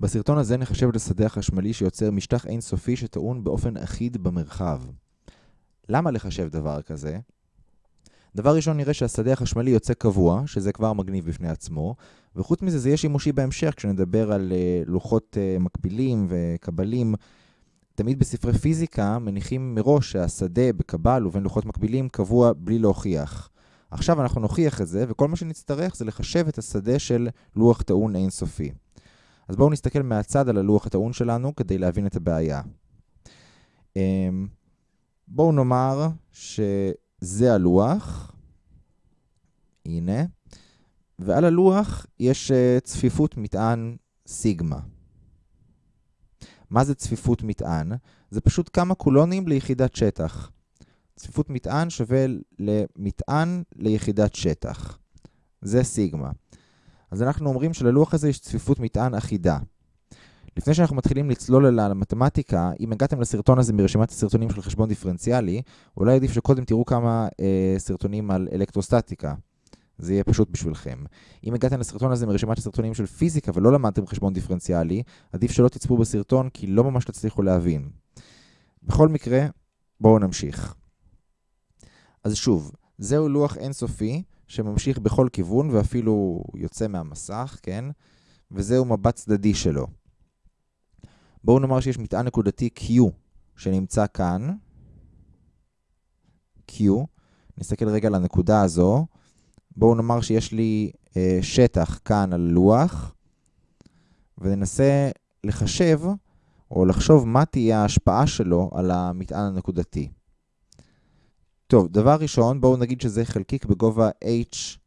בסרטון הזה נחשב את השדה החשמלי שיוצר משטח אינסופי שטעון באופן אחיד במרחב. למה לחשב דבר כזה? דבר ראשון נראה שהשדה החשמלי יוצא קבוע, שזה כבר מגניב בפני עצמו, וחוץ מזה זה יהיה שימושי בהמשך כשנדבר על uh, לוחות uh, מקבילים וקבלים. תמיד בספרי פיזיקה מניחים מראש שהשדה בקבל ובין לוחות מקבילים קבוע בלי להוכיח. עכשיו אנחנו נוכיח את זה, וכל מה שנצטרך זה לחשב את השדה של לוח טעון אינסופי. אז בואו נסתכל מהצד על הלוח הטעון שלנו כדי להבין את הבעיה. אמ, בואו נאמר שזה הלוח, הנה, ועל הלוח יש אה, צפיפות מטען סיגמה. מה זה צפיפות מטען? זה פשוט כמה קולונים ליחידת שטח. צפיפות מטען שווה למטען ליחידת שטח. זה סיגמה. אז אנחנו אומרים שללוח הזה יש צפיפות מטען אחידה. לפני שאנחנו מתחילים לצלול אל המתמטיקה, אם הגעתם לסרטון הזה מרשימת הסרטונים של חשבון דיפרנציאלי, אולי עדיף שקודם תראו כמה אה, סרטונים על אלקטרוסטטיקה. זה יהיה פשוט בשבילכם. אם הגעתם לסרטון הזה מרשימת הסרטונים של פיזיקה ולא למדתם חשבון דיפרנציאלי, עדיף שלא תצפו בסרטון כי לא ממש תצליחו להבין. בכל מקרה, בואו נמשיך. אז שוב, זהו לוח אינסופי שממשיך בכל כיוון ואפילו יוצא מהמסך, כן? וזהו מבט צדדי שלו. בואו נאמר שיש מטען נקודתי Q שנמצא כאן. Q. נסתכל רגע על הנקודה הזו. בואו נאמר שיש לי אה, שטח כאן על לוח, וננסה לחשב או לחשוב מה תהיה ההשפעה שלו על המטען הנקודתי. טוב, דבר ראשון, בואו נגיד שזה חלקיק בגובה h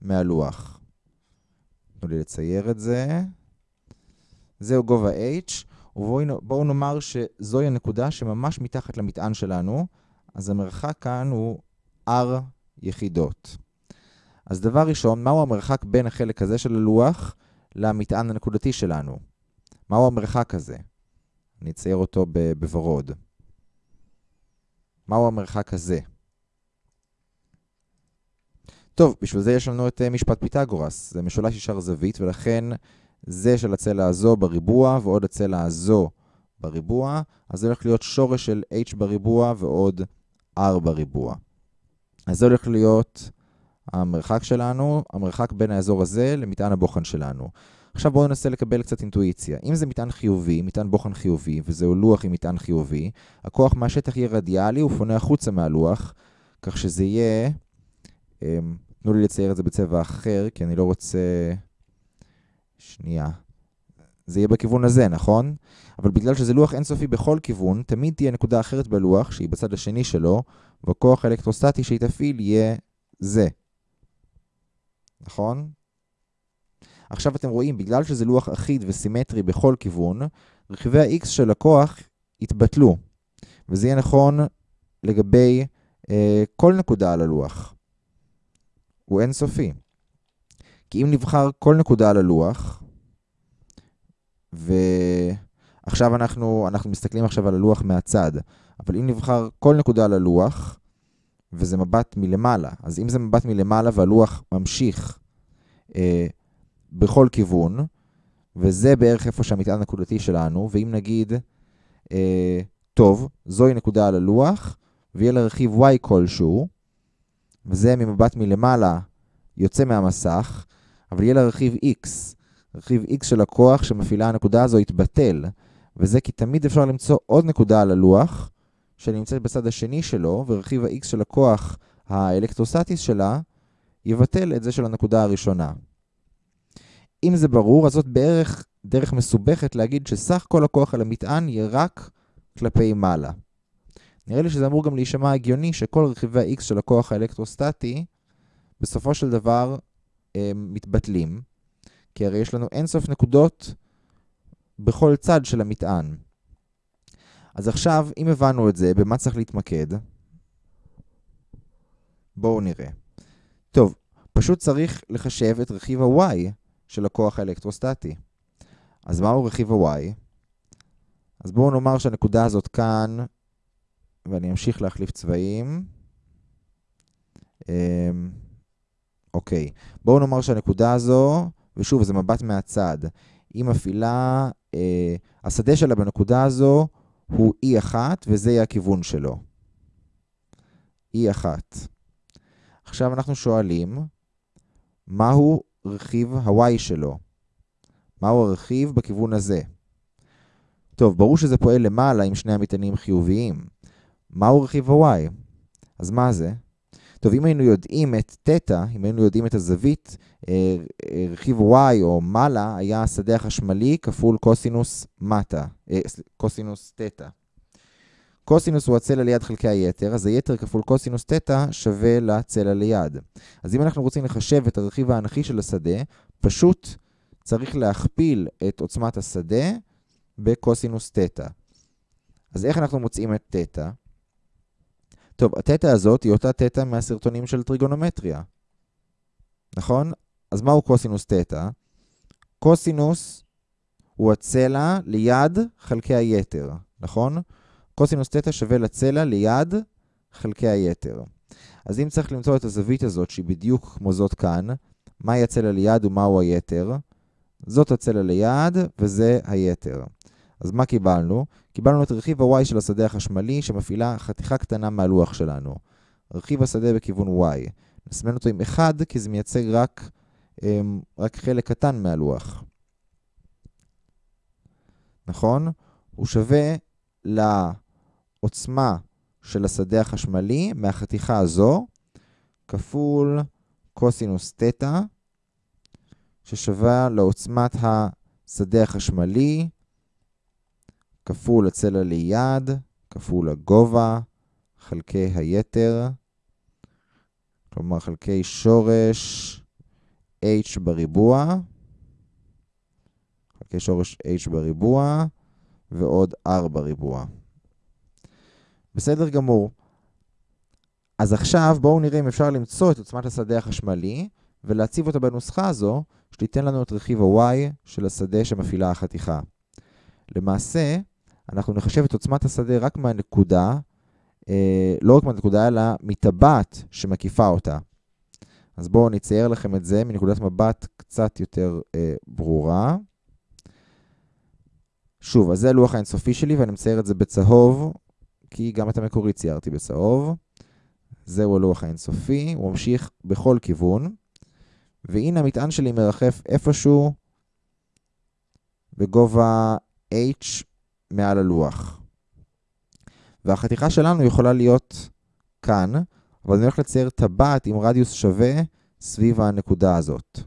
מהלוח. תנו לי לצייר את זה. זהו גובה h, ובואו נאמר שזוהי הנקודה שממש מתחת למטען שלנו, אז המרחק כאן הוא r יחידות. אז דבר ראשון, מהו המרחק בין החלק הזה של הלוח למטען הנקודתי שלנו? מהו המרחק הזה? אני אצייר אותו בוורוד. מהו המרחק הזה? טוב, בשביל זה יש לנו את אה, משפט פיתגורס. זה משולש ישר זווית, ולכן זה של הצלע הזו בריבוע ועוד הצלע הזו בריבוע, אז זה הולך להיות שורש של h בריבוע ועוד r בריבוע. אז זה הולך להיות המרחק שלנו, המרחק בין האזור הזה למטען הבוחן שלנו. עכשיו בואו ננסה לקבל קצת אינטואיציה. אם זה מטען חיובי, מטען בוחן חיובי, וזהו לוח עם מטען חיובי, הכוח מהשטח יהיה רדיאלי, הוא פונה החוצה מהלוח, כך שזה יהיה... תנו לי לצייר את זה בצבע אחר, כי אני לא רוצה... שנייה. זה יהיה בכיוון הזה, נכון? אבל בגלל שזה לוח אינסופי בכל כיוון, תמיד תהיה נקודה אחרת בלוח, שהיא בצד השני שלו, והכוח האלקטרוסטטי שהיא תפעיל יהיה זה. נכון? עכשיו אתם רואים, בגלל שזה לוח אחיד וסימטרי בכל כיוון, רכיבי ה-x של הכוח יתבטלו. וזה יהיה נכון לגבי אה, כל נקודה על הלוח. הוא אינסופי. כי אם נבחר כל נקודה על הלוח, ועכשיו אנחנו, אנחנו מסתכלים עכשיו על הלוח מהצד, אבל אם נבחר כל נקודה על הלוח, וזה מבט מלמעלה, אז אם זה מבט מלמעלה והלוח ממשיך אה, בכל כיוון, וזה בערך איפה שהמטען הנקודתי שלנו, ואם נגיד, אה, טוב, זוהי נקודה על הלוח, ויהיה לה רכיב y כלשהו, וזה ממבט מלמעלה יוצא מהמסך, אבל יהיה לה רכיב x. רכיב x של הכוח שמפעילה הנקודה הזו יתבטל, וזה כי תמיד אפשר למצוא עוד נקודה על הלוח, שנמצאת בצד השני שלו, ורכיב ה-x של הכוח האלקטרוסטטיס שלה יבטל את זה של הנקודה הראשונה. אם זה ברור, אז זאת בערך דרך מסובכת להגיד שסך כל הכוח על המטען יהיה רק כלפי מעלה. נראה לי שזה אמור גם להישמע הגיוני שכל רכיבי ה-x של הכוח האלקטרוסטטי בסופו של דבר הם מתבטלים, כי הרי יש לנו אינסוף נקודות בכל צד של המטען. אז עכשיו, אם הבנו את זה, במה צריך להתמקד? בואו נראה. טוב, פשוט צריך לחשב את רכיב ה-y של הכוח האלקטרוסטטי. אז מהו רכיב ה-y? אז בואו נאמר שהנקודה הזאת כאן, ואני אמשיך להחליף צבעים. אוקיי, בואו נאמר שהנקודה הזו, ושוב, זה מבט מהצד, היא מפעילה, אה, השדה שלה בנקודה הזו הוא E1, וזה יהיה הכיוון שלו. E1. עכשיו אנחנו שואלים, מהו רכיב ה-Y שלו? מהו הרכיב בכיוון הזה? טוב, ברור שזה פועל למעלה עם שני המטענים חיוביים. מהו רכיב ה-Y? אז מה זה? טוב, אם היינו יודעים את תטא, אם היינו יודעים את הזווית, אה, אה, רכיב y או מעלה היה השדה החשמלי כפול קוסינוס מטה, אה, קוסינוס תטא. קוסינוס הוא הצלע ליד חלקי היתר, אז היתר כפול קוסינוס תטא שווה לצלע ליד. אז אם אנחנו רוצים לחשב את הרכיב האנכי של השדה, פשוט צריך להכפיל את עוצמת השדה בקוסינוס תטא. אז איך אנחנו מוצאים את תטא? טוב, התטא הזאת היא אותה תטא מהסרטונים של טריגונומטריה. נכון? אז מהו קוסינוס תטא? קוסינוס הוא הצלע ליד חלקי היתר, נכון? קוסינוס תטא שווה לצלע ליד חלקי היתר. אז אם צריך למצוא את הזווית הזאת, שהיא בדיוק כמו זאת כאן, מהי הצלע ליד ומהו היתר? זאת הצלע ליד וזה היתר. אז מה קיבלנו? קיבלנו את רכיב ה-y של השדה החשמלי שמפעילה חתיכה קטנה מהלוח שלנו. רכיב השדה בכיוון y. נסמן אותו עם 1 כי זה מייצג רק, אמ, רק חלק קטן מהלוח. נכון? הוא שווה לעוצמה של השדה החשמלי מהחתיכה הזו כפול קוסינוס תטא ששווה לעוצמת השדה החשמלי כפול הצלע ליד, כפול הגובה, חלקי היתר, כלומר חלקי שורש h בריבוע, חלקי שורש h בריבוע, ועוד r בריבוע. בסדר גמור. אז עכשיו בואו נראה אם אפשר למצוא את עוצמת השדה החשמלי ולהציב אותה בנוסחה הזו, שתיתן לנו את רכיב ה-y של השדה שמפעילה החתיכה. למעשה, אנחנו נחשב את עוצמת השדה רק מהנקודה, אה, לא רק מהנקודה, אלא מטבעת שמקיפה אותה. אז בואו נצייר לכם את זה מנקודת מבט קצת יותר אה, ברורה. שוב, אז זה הלוח האינסופי שלי, ואני מצייר את זה בצהוב, כי גם את המקורי ציירתי בצהוב. זהו הלוח האינסופי, הוא ממשיך בכל כיוון. והנה המטען שלי מרחף איפשהו בגובה h מעל הלוח. והחתיכה שלנו יכולה להיות כאן, אבל אני הולך לצייר טבעת עם רדיוס שווה סביב הנקודה הזאת.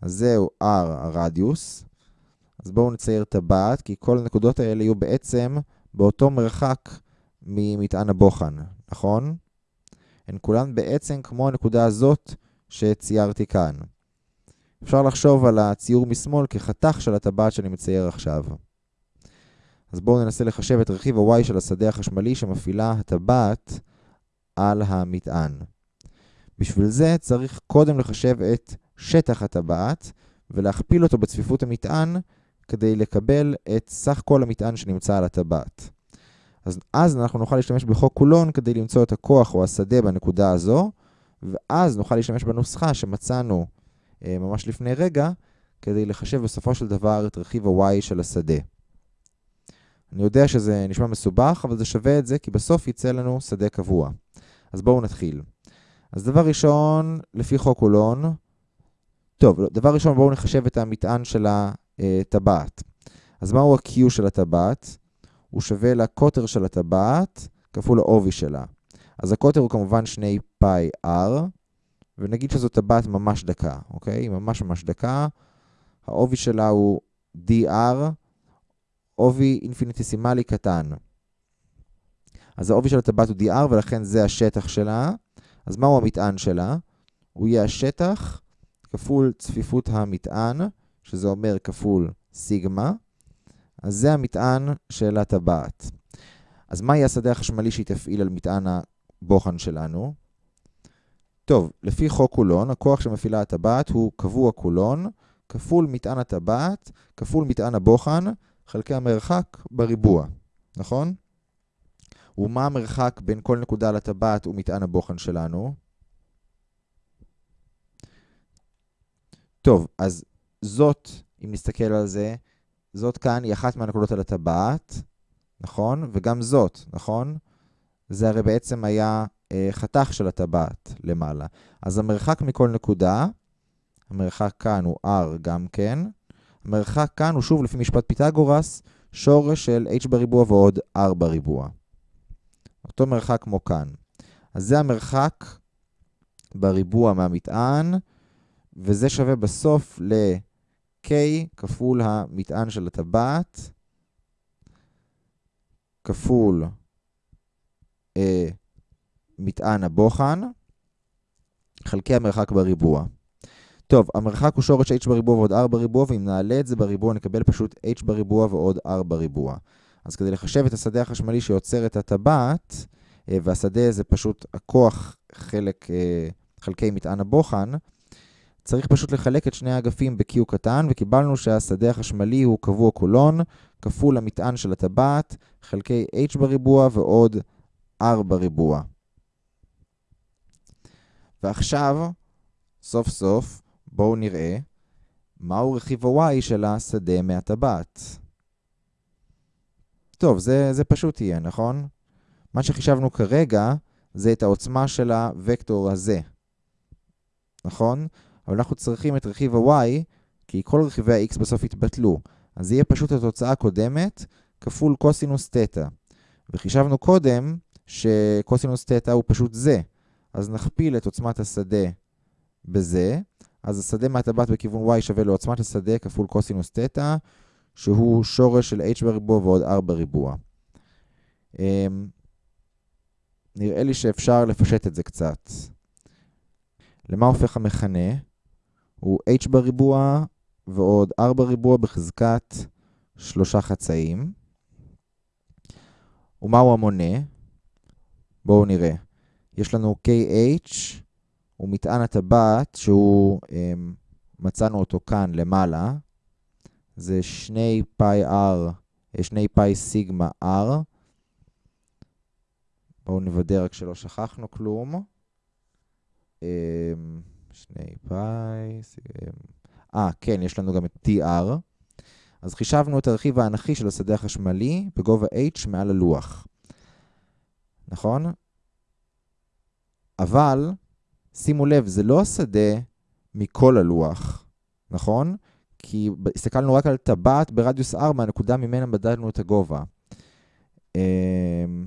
אז זהו R הרדיוס. אז בואו נצייר טבעת, כי כל הנקודות האלה יהיו בעצם באותו מרחק ממטען הבוחן, נכון? הן כולן בעצם כמו הנקודה הזאת שציירתי כאן. אפשר לחשוב על הציור משמאל כחתך של הטבעת שאני מצייר עכשיו. אז בואו ננסה לחשב את רכיב ה-y של השדה החשמלי שמפעילה הטבעת על המטען. בשביל זה צריך קודם לחשב את שטח הטבעת ולהכפיל אותו בצפיפות המטען כדי לקבל את סך כל המטען שנמצא על הטבעת. אז, אז אנחנו נוכל להשתמש בחוק קולון כדי למצוא את הכוח או השדה בנקודה הזו, ואז נוכל להשתמש בנוסחה שמצאנו אה, ממש לפני רגע, כדי לחשב בסופו של דבר את רכיב ה-y של השדה. אני יודע שזה נשמע מסובך, אבל זה שווה את זה, כי בסוף יצא לנו שדה קבוע. אז בואו נתחיל. אז דבר ראשון, לפי חוק קולון, טוב, דבר ראשון בואו נחשב את המטען של הטבעת. אז מהו ה-Q של הטבעת? הוא שווה לקוטר של הטבעת כפול העובי שלה. אז הקוטר הוא כמובן 2 פאי R, ונגיד שזו טבעת ממש דקה, אוקיי? היא ממש ממש דקה. העובי שלה הוא dr, עובי אינפיניטיסימלי קטן. אז העובי של הטבעת הוא dr, ולכן זה השטח שלה. אז מהו המטען שלה? הוא יהיה השטח כפול צפיפות המטען, שזה אומר כפול סיגמה. אז זה המטען של הטבעת. אז מה יהיה השדה החשמלי שהיא תפעיל על מטען הבוחן שלנו? טוב, לפי חוק קולון, הכוח שמפעילה הטבעת הוא קבוע קולון, כפול מטען הטבעת, כפול מטען הבוחן, חלקי המרחק בריבוע, נכון? ומה המרחק בין כל נקודה לטבעת ומטען הבוחן שלנו? טוב, אז זאת אם נסתכל על זה, זאת כאן היא אחת מהנקודות על הטבעת, נכון? וגם זאת, נכון? זה הרי בעצם היה אה, חתך של הטבעת למעלה. אז המרחק מכל נקודה, המרחק כאן הוא r גם כן, המרחק כאן הוא שוב לפי משפט פיתגורס, שורש של h בריבוע ועוד r בריבוע. אותו מרחק כמו כאן. אז זה המרחק בריבוע מהמטען, וזה שווה בסוף ל-k כפול המטען של הטבעת, כפול אה, מטען הבוחן, חלקי המרחק בריבוע. טוב, המרחק הוא שורש h בריבוע ועוד r בריבוע, ואם נעלה את זה בריבוע נקבל פשוט h בריבוע ועוד r בריבוע. אז כדי לחשב את השדה החשמלי שיוצר את הטבעת, אה, והשדה זה פשוט הכוח חלק, אה, חלקי מטען הבוחן, צריך פשוט לחלק את שני האגפים ב-Q קטן, וקיבלנו שהשדה החשמלי הוא קבוע קולון, כפול המטען של הטבעת, חלקי h בריבוע ועוד r בריבוע. ועכשיו, סוף סוף, בואו נראה מהו רכיב ה-y של השדה מהטבעת. טוב, זה, זה פשוט יהיה, נכון? מה שחישבנו כרגע זה את העוצמה של הוקטור הזה, נכון? אבל אנחנו צריכים את רכיב ה-y, כי כל רכיבי ה-x בסוף יתבטלו. אז יהיה פשוט התוצאה הקודמת כפול קוסינוס תטא. וחישבנו קודם שקוסינוס תטא הוא פשוט זה. אז נכפיל את עוצמת השדה בזה, אז השדה מהטבעת בכיוון y שווה לעוצמת השדה כפול קוסינוס תטא, שהוא שורש של h בריבוע ועוד r בריבוע. אמ, נראה לי שאפשר לפשט את זה קצת. למה הופך המכנה? הוא h בריבוע ועוד r בריבוע בחזקת שלושה חצאים. ומהו המונה? בואו נראה. יש לנו kh, הוא מטען הטבעת שהוא, אמ, מצאנו אותו כאן למעלה. זה שני פאי r, שני פאי סיגמה r. בואו נוודא רק שלא שכחנו כלום. אמ, שני פאי, אה, כן, יש לנו גם את tr. אז חישבנו את הרכיב האנכי של השדה החשמלי בגובה h מעל הלוח. נכון? אבל, שימו לב, זה לא השדה מכל הלוח, נכון? כי הסתכלנו רק על טבעת ברדיוס r מהנקודה ממנה מדדנו את הגובה. אמ,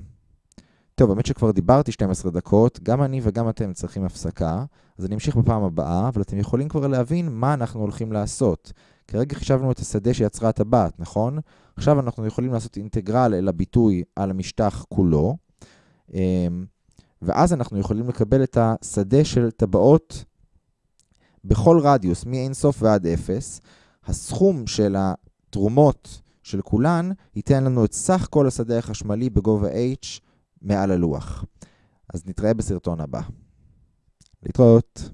טוב, האמת שכבר דיברתי 12 דקות, גם אני וגם אתם צריכים הפסקה, אז אני אמשיך בפעם הבאה, אבל אתם יכולים כבר להבין מה אנחנו הולכים לעשות. כרגע חישבנו את השדה שיצרה הטבעת, נכון? עכשיו אנחנו יכולים לעשות אינטגרל אל הביטוי על המשטח כולו, אמ, ואז אנחנו יכולים לקבל את השדה של טבעות בכל רדיוס, מאינסוף ועד אפס. הסכום של התרומות של כולן ייתן לנו את סך כל השדה החשמלי בגובה h מעל הלוח. אז נתראה בסרטון הבא. להתראות.